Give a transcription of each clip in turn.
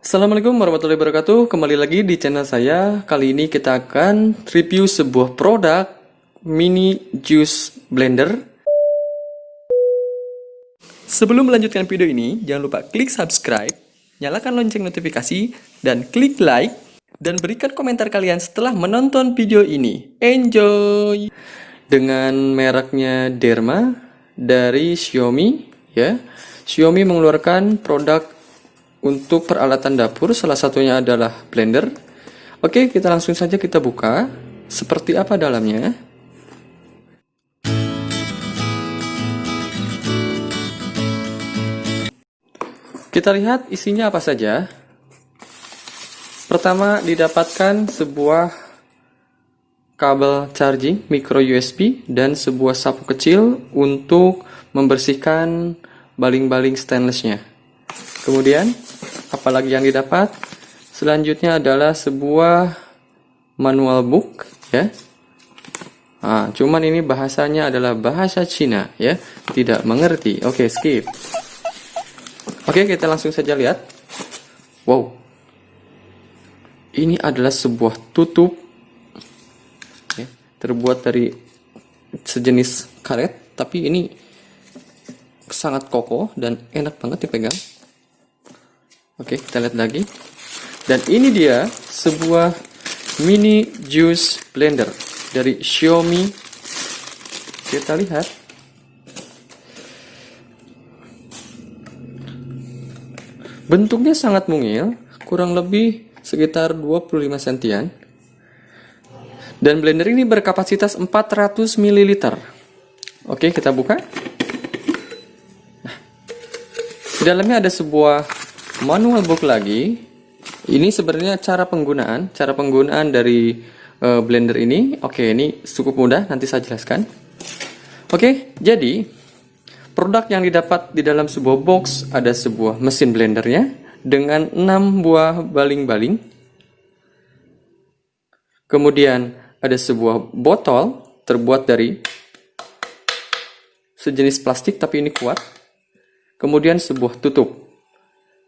Assalamualaikum warahmatullahi wabarakatuh. Kembali lagi di channel saya. Kali ini kita akan review sebuah produk Mini Juice Blender. Sebelum melanjutkan video ini Jangan lupa klik subscribe Nyalakan lonceng notifikasi Dan klik like Dan berikan komentar kalian setelah menonton video ini. Enjoy! Dengan mereknya Derma Dari Xiaomi ya. Xiaomi mengeluarkan produk untuk peralatan dapur salah satunya adalah blender. Oke kita langsung saja kita buka. Seperti apa dalamnya? Kita lihat isinya apa saja. Pertama didapatkan sebuah kabel charging micro USB dan sebuah sapu kecil untuk membersihkan baling-baling stainlessnya. Kemudian apalagi yang didapat? Selanjutnya adalah sebuah manual book ya. Nah, cuman ini bahasanya adalah bahasa Cina ya. Tidak mengerti. Oke skip. Oke kita langsung saja lihat. Wow. Ini adalah sebuah tutup ya, terbuat dari sejenis karet tapi ini sangat kokoh dan enak banget dipegang Oke, kita lihat lagi. Dan ini dia sebuah mini juice blender dari Xiaomi. Kita lihat. Bentuknya sangat mungil, kurang lebih sekitar 25 sentian. Dan blender ini berkapasitas 400 ml. Oke, kita buka. Nah, di dalamnya ada sebuah manual book lagi. Ini sebenarnya cara penggunaan cara penggunaan dari uh, blender ini. Oke ini cukup mudah nanti saya jelaskan. Oke jadi produk yang didapat di dalam sebuah box ada sebuah mesin blendernya dengan 6 buah baling-baling. Kemudian ada sebuah botol terbuat dari sejenis plastik tapi ini kuat. Kemudian sebuah tutup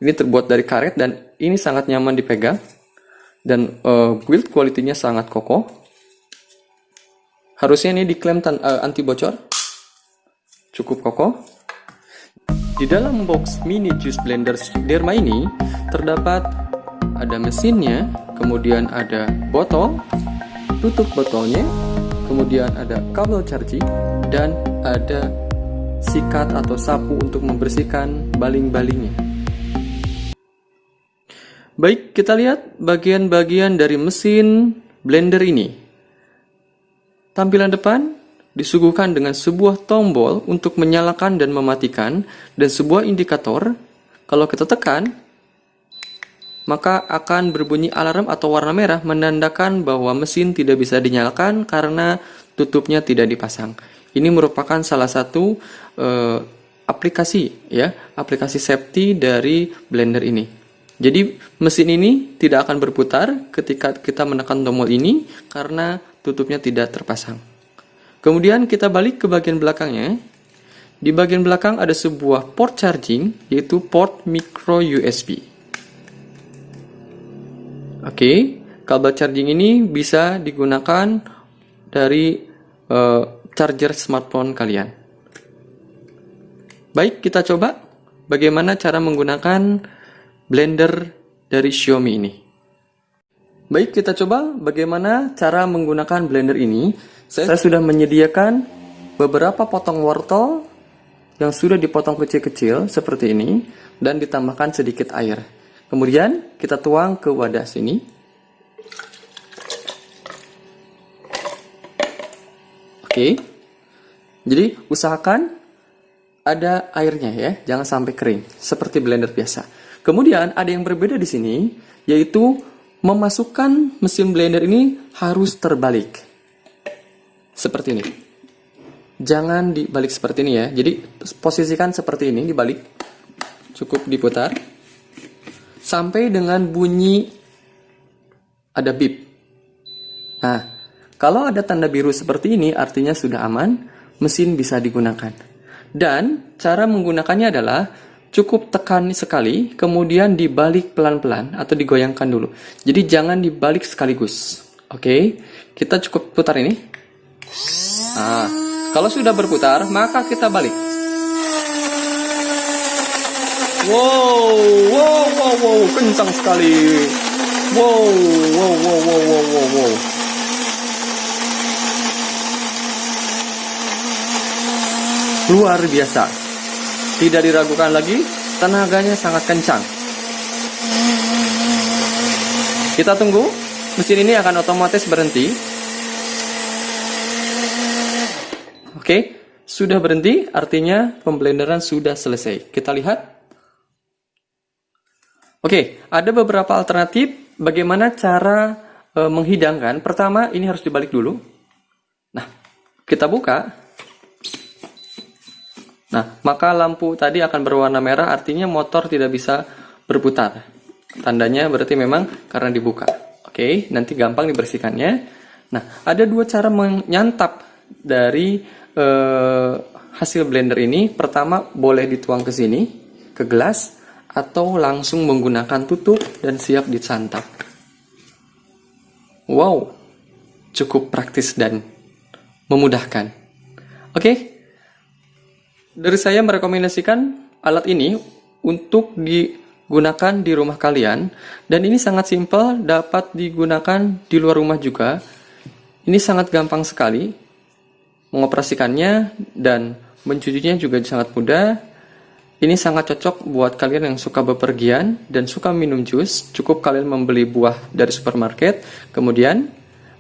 ini terbuat dari karet dan ini sangat nyaman dipegang dan uh, build quality-nya sangat kokoh. Harusnya ini diklaim uh, anti bocor. Cukup kokoh. Di dalam box mini juice blender Derma ini terdapat ada mesinnya, kemudian ada botol, tutup botolnya, kemudian ada kabel charging dan ada sikat atau sapu untuk membersihkan baling-balingnya. Baik, kita lihat bagian-bagian dari mesin blender ini. Tampilan depan disuguhkan dengan sebuah tombol untuk menyalakan dan mematikan dan sebuah indikator. Kalau kita tekan, maka akan berbunyi alarm atau warna merah menandakan bahwa mesin tidak bisa dinyalakan karena tutupnya tidak dipasang. Ini merupakan salah satu uh, aplikasi ya, aplikasi safety dari blender ini. Jadi mesin ini tidak akan berputar ketika kita menekan tombol ini karena tutupnya tidak terpasang. Kemudian kita balik ke bagian belakangnya. Di bagian belakang ada sebuah port charging yaitu port micro USB. Oke, kabel charging ini bisa digunakan dari uh, charger smartphone kalian. Baik, kita coba bagaimana cara menggunakan blender dari Xiaomi ini. Baik, kita coba bagaimana cara menggunakan blender ini. Saya, sudah menyediakan beberapa potong wortel yang sudah dipotong kecil-kecil seperti ini dan ditambahkan sedikit air. Kemudian kita tuang ke wadah sini. Oke. Jadi usahakan ada airnya ya, jangan sampai kering seperti blender biasa. Kemudian ada yang berbeda di sini, yaitu memasukkan mesin blender ini harus terbalik. Seperti ini. Jangan dibalik seperti ini ya. Jadi posisikan seperti ini dibalik. Cukup diputar. Sampai dengan bunyi ada bip. Nah, kalau ada tanda biru seperti ini artinya sudah aman, mesin bisa digunakan. Dan cara menggunakannya adalah cukup tekan sekali, kemudian dibalik pelan-pelan atau digoyangkan dulu. Jadi jangan dibalik sekaligus. Oke, kita cukup putar ini. Nah, kalau sudah berputar, maka kita balik. Wow, wow, wow, wow, kencang sekali. Wow, wow, wow, wow, wow, wow, wow. Luar biasa. Tidak diragukan lagi, tenaganya sangat kencang. Kita tunggu, mesin ini akan otomatis berhenti. Oke, sudah berhenti, artinya pemblenderan sudah selesai. Kita lihat. Oke, ada beberapa alternatif bagaimana cara e, menghidangkan. Pertama, ini harus dibalik dulu. Nah, kita buka. Nah, maka lampu tadi akan berwarna merah, artinya motor tidak bisa berputar. Tandanya berarti memang karena dibuka. Oke, nanti gampang dibersihkannya. Nah, ada dua cara menyantap dari eh, hasil blender ini. Pertama, boleh dituang ke sini, ke gelas, atau langsung menggunakan tutup dan siap disantap. Wow, cukup praktis dan memudahkan. Oke, dari saya merekomendasikan alat ini untuk digunakan di rumah kalian dan ini sangat simpel dapat digunakan di luar rumah juga. Ini sangat gampang sekali mengoperasikannya dan mencucinya juga sangat mudah. Ini sangat cocok buat kalian yang suka bepergian dan suka minum jus. Cukup kalian membeli buah dari supermarket, kemudian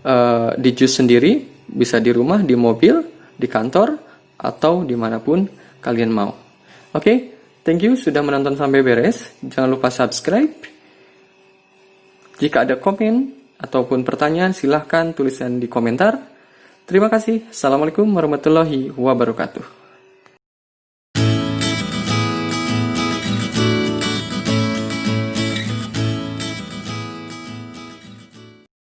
uh, di jus sendiri, bisa di rumah, di mobil, di kantor, atau di mana pun kalian mau. Oke, okay? thank you sudah menonton sampai beres. Jangan lupa subscribe. Jika ada komen ataupun pertanyaan, silahkan tuliskan di komentar. Terima kasih. Assalamualaikum warahmatullahi wabarakatuh.